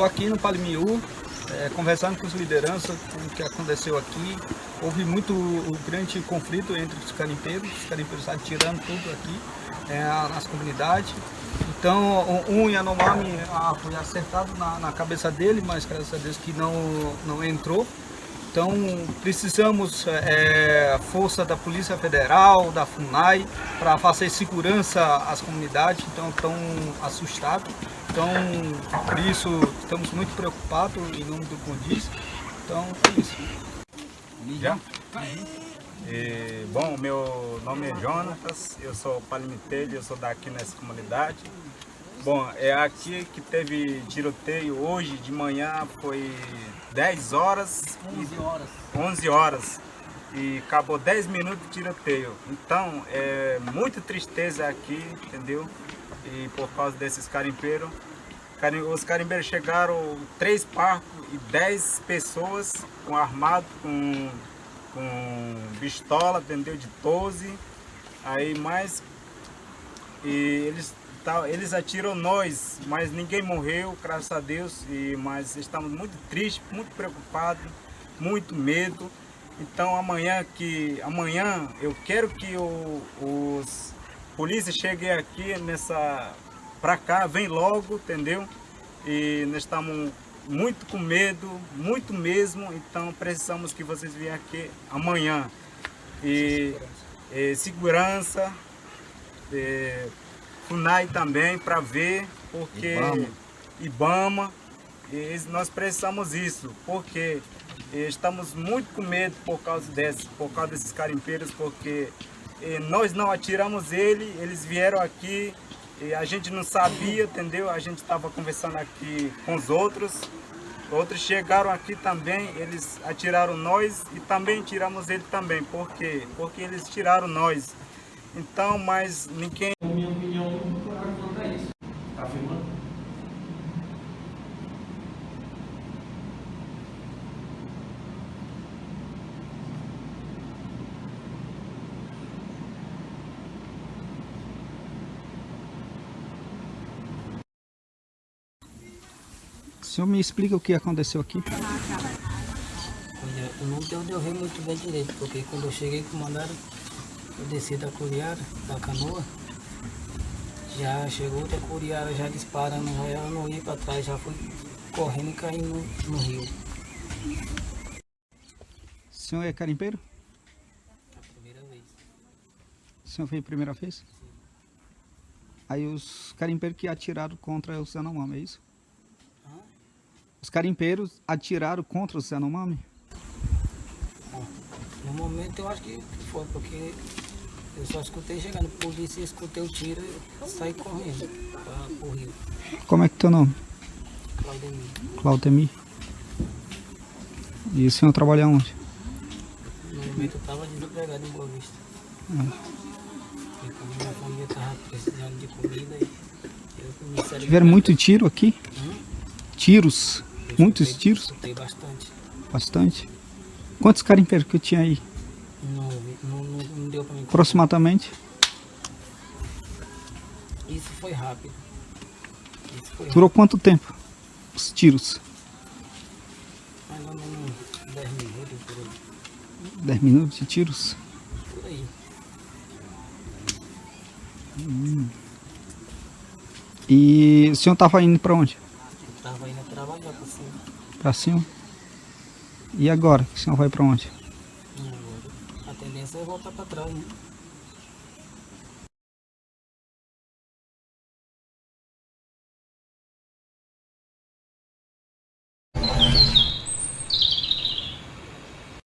Estou aqui no Palimiú, é, conversando com os lideranças, com o que aconteceu aqui. Houve muito grande conflito entre os carimpeiros, os carimpeiros atirando tudo aqui é, nas comunidades. Então, um Yanomami ah, foi acertado na, na, cabeça dele, mas graças a Deus que não, não entrou. Então, precisamos é, força da Polícia Federal, da FUNAI, para fazer segurança às comunidades, então estão assustados. Então, por isso, estamos muito preocupados em nome do Condiz. Então, é isso. Já? E, bom, meu nome é Jonatas, eu sou palimitelho, eu sou daqui nessa comunidade. Bom, é aqui que teve tiroteio hoje de manhã, foi 10 horas. 11 horas. 11 horas. E acabou 10 minutos de tiroteio. Então, é muita tristeza aqui, entendeu? E por causa desses carimpeiros. Os carimbeiros chegaram, três parcos e 10 pessoas com armado, com, com pistola, entendeu? De 12. Aí mais. E eles eles atiram nós, mas ninguém morreu, graças a Deus, e, mas estamos muito tristes, muito preocupados, muito medo. Então amanhã que amanhã eu quero que o, os polícias cheguem aqui nessa para cá, vem logo, entendeu? E nós estamos muito com medo, muito mesmo, então precisamos que vocês venham aqui amanhã. E, e segurança, e, FUNAI também para ver, porque Ibama, Ibama e nós precisamos isso, porque estamos muito com medo por causa desse, por causa desses carimpeiros, porque nós não atiramos ele, eles vieram aqui a gente não sabia, entendeu? A gente estava conversando aqui com os outros, outros chegaram aqui também, eles atiraram nós e também tiramos ele também, por quê? Porque eles tiraram nós. Então, mas ninguém... Minha opinião O senhor me explica o que aconteceu aqui? Olha, não deu ver muito bem direito, porque quando eu cheguei com mandaram eu desci da curiara, da canoa, já chegou outra curiara já disparando, já eu não ia para trás, já fui correndo e caí no, no rio. O senhor é carimpeiro? A primeira vez. O senhor foi a primeira vez? Sim. Aí os carimpeiros que atiraram contra o Yanomami, é isso? Os carimpeiros atiraram contra o Yanomami? No momento eu acho que foi, porque eu só escutei chegando, polícia, escutei o tiro e saí correndo para o rio. Como é que é teu nome? Claudemir. Claudemir. E o senhor trabalha onde? No momento eu estava desempregado em Boa Vista. É. E como minha família estava precisando de comida e eu comecei a... Tiveram muito tiro aqui? Hum? Tiros? Eu Muitos tiros? Escutei bastante. Bastante? Quantos carimpeiros que tinha aí? Não, não, não, deu para mim. Aproximadamente? Isso foi rápido. Isso foi Durou rápido. quanto tempo? Os tiros? Mais ou menos 10 minutos por aí. 10 minutos de tiros? Por aí. Hum. E o senhor estava indo para onde? Para cima. E agora? O senhor vai para onde? Agora? A tendência é voltar para trás, né?